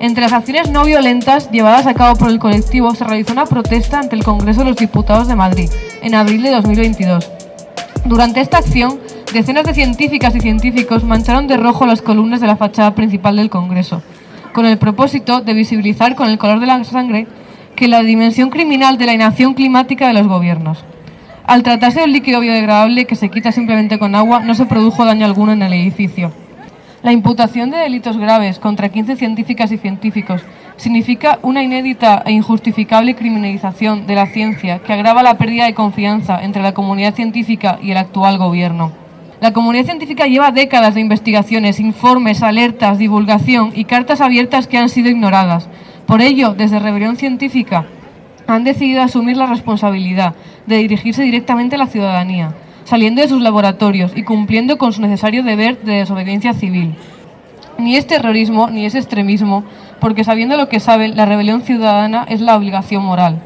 Entre las acciones no violentas llevadas a cabo por el colectivo se realizó una protesta ante el Congreso de los Diputados de Madrid en abril de 2022. Durante esta acción, decenas de científicas y científicos mancharon de rojo las columnas de la fachada principal del Congreso, con el propósito de visibilizar con el color de la sangre que la dimensión criminal de la inacción climática de los gobiernos. Al tratarse de un líquido biodegradable que se quita simplemente con agua, no se produjo daño alguno en el edificio. La imputación de delitos graves contra 15 científicas y científicos significa una inédita e injustificable criminalización de la ciencia que agrava la pérdida de confianza entre la comunidad científica y el actual gobierno. La comunidad científica lleva décadas de investigaciones, informes, alertas, divulgación y cartas abiertas que han sido ignoradas. Por ello, desde Rebelión Científica, han decidido asumir la responsabilidad de dirigirse directamente a la ciudadanía saliendo de sus laboratorios y cumpliendo con su necesario deber de desobediencia civil. Ni es terrorismo ni es extremismo, porque sabiendo lo que saben, la rebelión ciudadana es la obligación moral.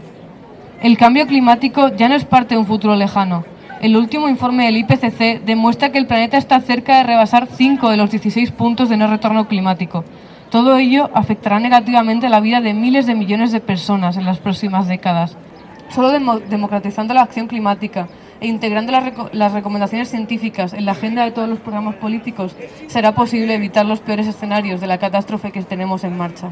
El cambio climático ya no es parte de un futuro lejano. El último informe del IPCC demuestra que el planeta está cerca de rebasar 5 de los 16 puntos de no retorno climático. Todo ello afectará negativamente la vida de miles de millones de personas en las próximas décadas. Solo democratizando la acción climática e integrando las, recomendaciones científicas en la agenda de todos los programas políticos, será posible evitar los peores escenarios de la catástrofe que tenemos en marcha.